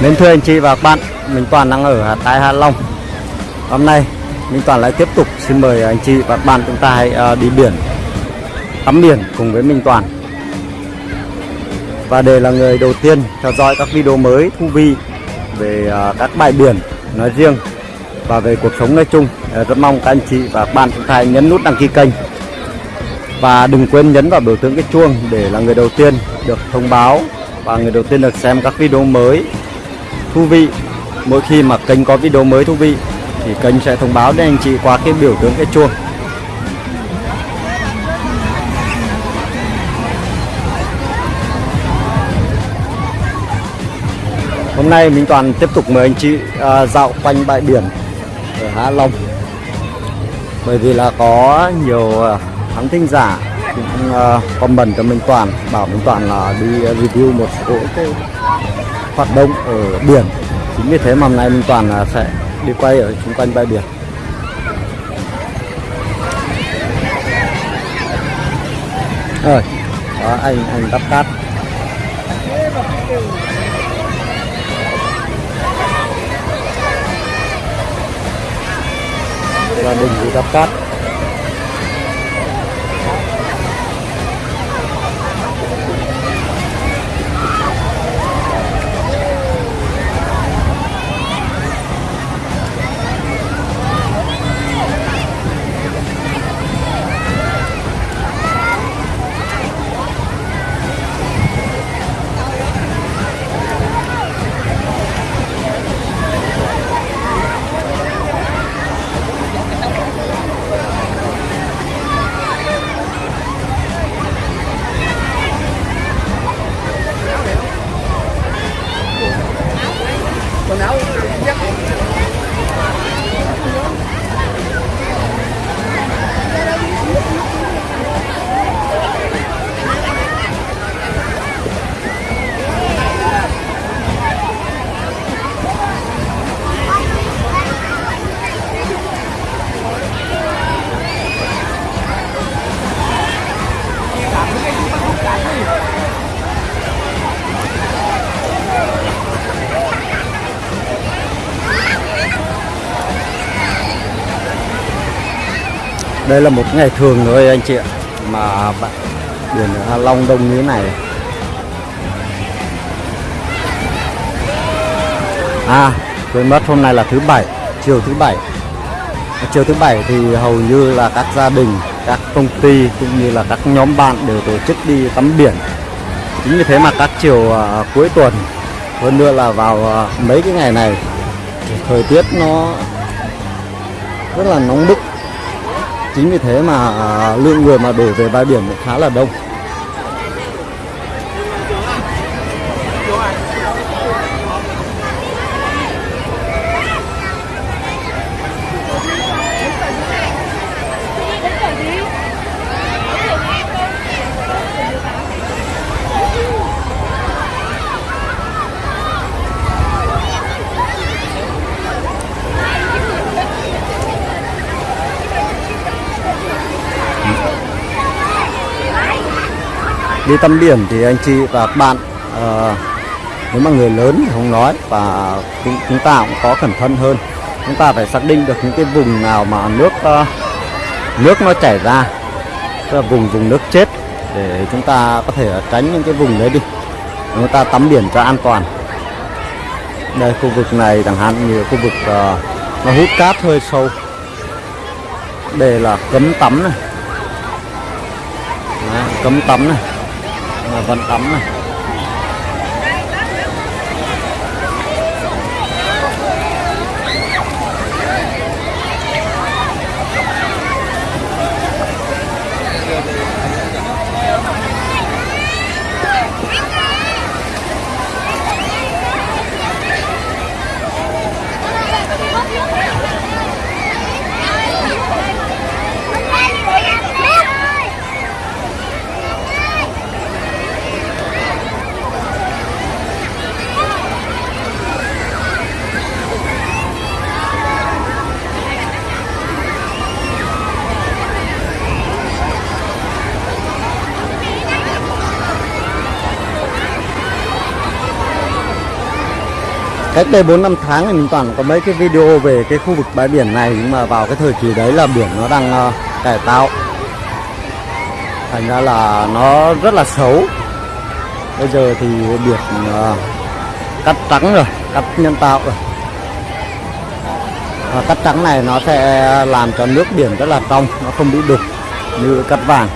Mến thưa anh chị và các bạn, mình Toàn đang ở tại Hạ Long. Hôm nay mình Toàn lại tiếp tục xin mời anh chị và các bạn chúng ta hãy à, đi biển, tắm biển cùng với Minh Toàn. Và để là người đầu tiên theo dõi các video mới thú vị về à, các bãi biển nói riêng và về cuộc sống nói chung, à, rất mong các anh chị và các bạn chúng ta hãy nhấn nút đăng ký kênh và đừng quên nhấn vào biểu tượng cái chuông để là người đầu tiên được thông báo và người đầu tiên được xem các video mới thú vị. Mỗi khi mà kênh có video mới thú vị thì kênh sẽ thông báo đến anh chị qua cái biểu tượng cái chuông. Hôm nay mình toàn tiếp tục mời anh chị à, dạo quanh bãi biển ở Hạ Long. Bởi vì là có nhiều à, khán thính giả cũng uh, comment cho Minh Toàn bảo Minh Toàn là đi review một số cái hoạt động ở biển. Chính vì thế mà hôm nay mình Toàn là sẽ đi quay ở xung quanh bãi biển. Rồi, đó, anh anh đắp cát. Gia đình đi đắp cát. Đây là một ngày thường thôi anh chị ạ mà bạn biển Hạ Long đông như thế này. À quên mất hôm nay là thứ bảy chiều thứ bảy. Chiều thứ bảy thì hầu như là các gia đình các công ty cũng như là các nhóm bạn đều tổ chức đi tắm biển. Chính vì thế mà các chiều à, cuối tuần hơn nữa là vào à, mấy cái ngày này thời tiết nó rất là nóng bức chính vì thế mà à, lượng người mà đổ về bãi biển cũng khá là đông. Đi tắm biển thì anh chị và các bạn ờ, nếu mà người lớn thì không nói và chúng, chúng ta cũng có cẩn thận hơn. Chúng ta phải xác định được những cái vùng nào mà nước ờ, nước nó chảy ra tức là vùng vùng nước chết để chúng ta có thể tránh những cái vùng đấy đi. Chúng ta tắm biển cho an toàn. Đây khu vực này chẳng hạn như khu vực ờ, nó hút cát hơi sâu. Đây là cấm tắm này. Đấy, cấm tắm này vẫn tắm này. Cách đây 4 năm tháng thì mình toàn có mấy cái video về cái khu vực bãi biển này nhưng mà vào cái thời kỳ đấy là biển nó đang uh, cải tạo. Thành ra là nó rất là xấu. Bây giờ thì biển uh, cắt trắng rồi cắt nhân tạo rồi. Và cắt trắng này nó sẽ làm cho nước biển rất là trong nó không bị đục như cắt vàng.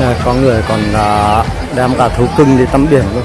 Này có người còn uh, đem cả thú cưng đi tắm biển luôn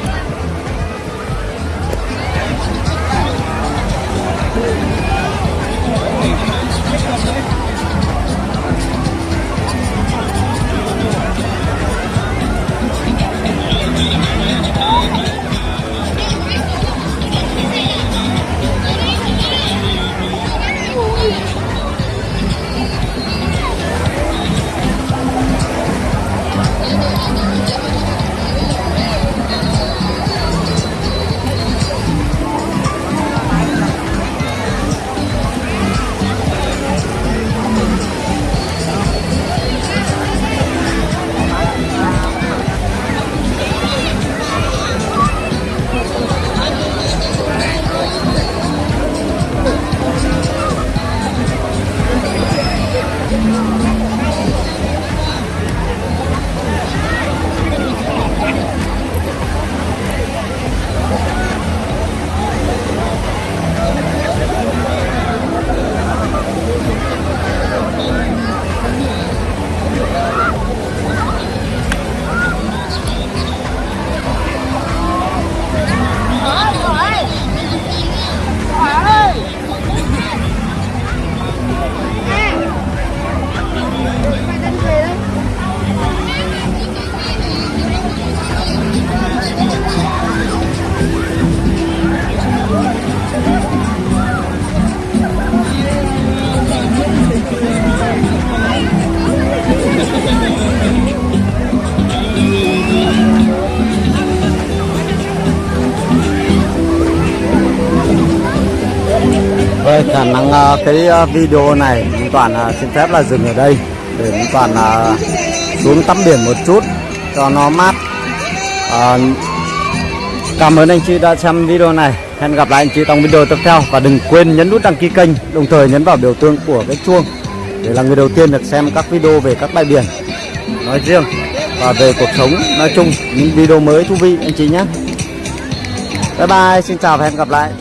khả năng uh, cái ờ, video này Minh Toàn uh, xin phép là dừng ở đây để Minh Toàn uh, xuống tắm biển một chút cho nó mát. Uh, cảm ơn anh chị đã xem video này. Hẹn gặp lại anh chị trong video tiếp theo và đừng quên nhấn nút đăng ký kênh, đồng thời nhấn vào biểu tượng của cái chuông để là người đầu tiên được xem các video về các bãi biển nói riêng và về cuộc sống nói chung những video mới thú vị anh chị nhé. bye bye xin chào và hẹn gặp lại